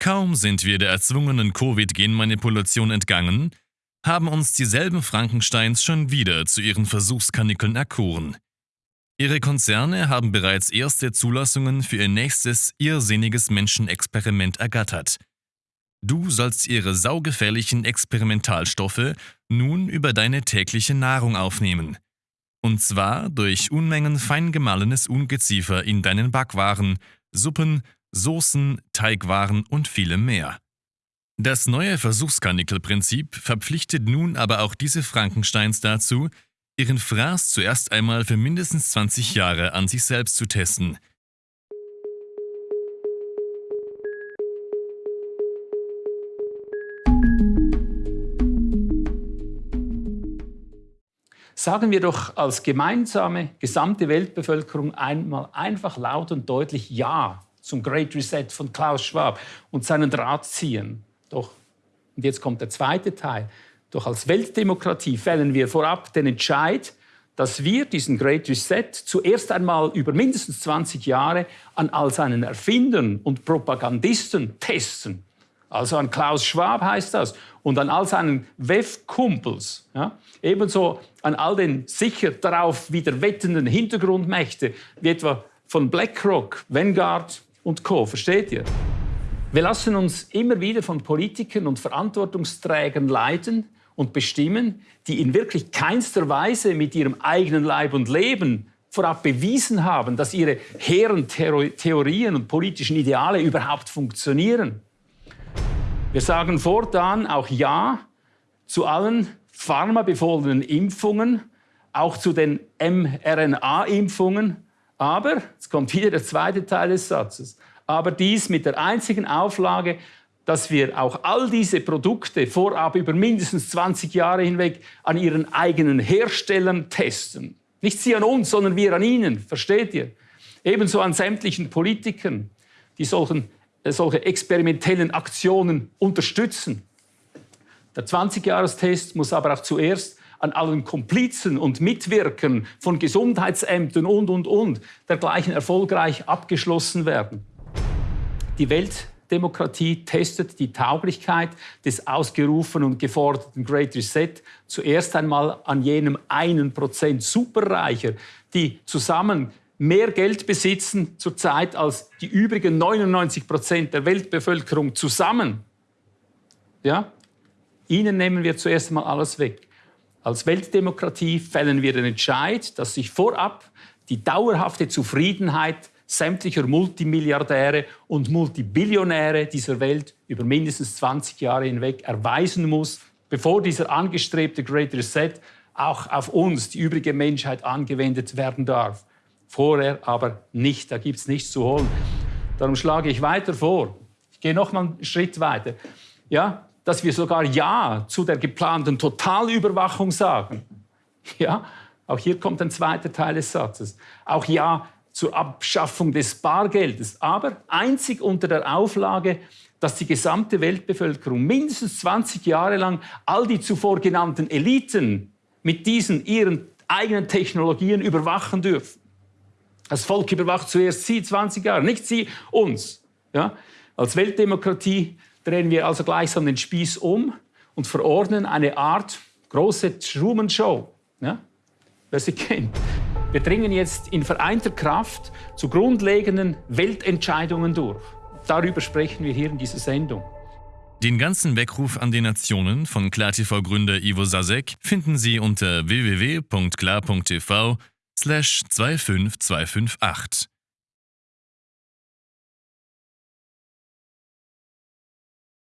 Kaum sind wir der erzwungenen Covid-Genmanipulation entgangen, haben uns dieselben Frankensteins schon wieder zu ihren Versuchskanickeln erkoren. Ihre Konzerne haben bereits erste Zulassungen für ihr nächstes irrsinniges Menschenexperiment ergattert. Du sollst ihre saugefährlichen Experimentalstoffe nun über deine tägliche Nahrung aufnehmen. Und zwar durch Unmengen fein gemahlenes Ungeziefer in deinen Backwaren, Suppen, Soßen, Teigwaren und vielem mehr. Das neue Versuchskanickelprinzip verpflichtet nun aber auch diese Frankensteins dazu, ihren Fraß zuerst einmal für mindestens 20 Jahre an sich selbst zu testen. Sagen wir doch als gemeinsame gesamte Weltbevölkerung einmal einfach laut und deutlich Ja zum Great Reset von Klaus Schwab und seinen Drahtziehern. Doch, und jetzt kommt der zweite Teil, doch als Weltdemokratie fällen wir vorab den Entscheid, dass wir diesen Great Reset zuerst einmal über mindestens 20 Jahre an all seinen Erfindern und Propagandisten testen. Also an Klaus Schwab heißt das und an all seinen WEF-Kumpels. Ja? Ebenso an all den sicher darauf wieder wettenden Hintergrundmächte, wie etwa von BlackRock, Vanguard und Co. Versteht ihr? Wir lassen uns immer wieder von Politikern und Verantwortungsträgern leiten und bestimmen, die in wirklich keinster Weise mit ihrem eigenen Leib und Leben vorab bewiesen haben, dass ihre hehren Theorien und politischen Ideale überhaupt funktionieren. Wir sagen fortan auch Ja zu allen pharmabefohlenen Impfungen, auch zu den mRNA-Impfungen, aber, jetzt kommt wieder der zweite Teil des Satzes, aber dies mit der einzigen Auflage, dass wir auch all diese Produkte vorab über mindestens 20 Jahre hinweg an ihren eigenen Herstellern testen. Nicht sie an uns, sondern wir an ihnen, versteht ihr? Ebenso an sämtlichen Politikern, die solchen, äh, solche experimentellen Aktionen unterstützen. Der 20-Jahres-Test muss aber auch zuerst an allen Komplizen und Mitwirkern von Gesundheitsämtern und, und, und dergleichen erfolgreich abgeschlossen werden. Die Weltdemokratie testet die Tauglichkeit des ausgerufenen und geforderten Great Reset zuerst einmal an jenem einen Prozent Superreicher, die zusammen mehr Geld besitzen zurzeit als die übrigen 99 Prozent der Weltbevölkerung zusammen. Ja? Ihnen nehmen wir zuerst einmal alles weg. Als Weltdemokratie fällen wir den Entscheid, dass sich vorab die dauerhafte Zufriedenheit sämtlicher Multimilliardäre und Multibillionäre dieser Welt über mindestens 20 Jahre hinweg erweisen muss, bevor dieser angestrebte Great Reset auch auf uns, die übrige Menschheit, angewendet werden darf. Vorher aber nicht, da gibt es nichts zu holen. Darum schlage ich weiter vor. Ich gehe noch mal einen Schritt weiter. Ja, dass wir sogar Ja zu der geplanten Totalüberwachung sagen. Ja, auch hier kommt ein zweiter Teil des Satzes. Auch Ja zur Abschaffung des Bargeldes, aber einzig unter der Auflage, dass die gesamte Weltbevölkerung mindestens 20 Jahre lang all die zuvor genannten Eliten mit diesen ihren eigenen Technologien überwachen dürfen. Das Volk überwacht zuerst sie 20 Jahre, nicht sie uns. Ja? Als Weltdemokratie drehen wir also gleichsam den Spieß um und verordnen eine Art große Truman-Show. Ja? Wer sie kennt. Wir dringen jetzt in vereinter Kraft zu grundlegenden Weltentscheidungen durch. Darüber sprechen wir hier in dieser Sendung. Den ganzen Weckruf an die Nationen von KlarTV-Gründer Ivo Sasek finden Sie unter www.klar.tv slash 25258.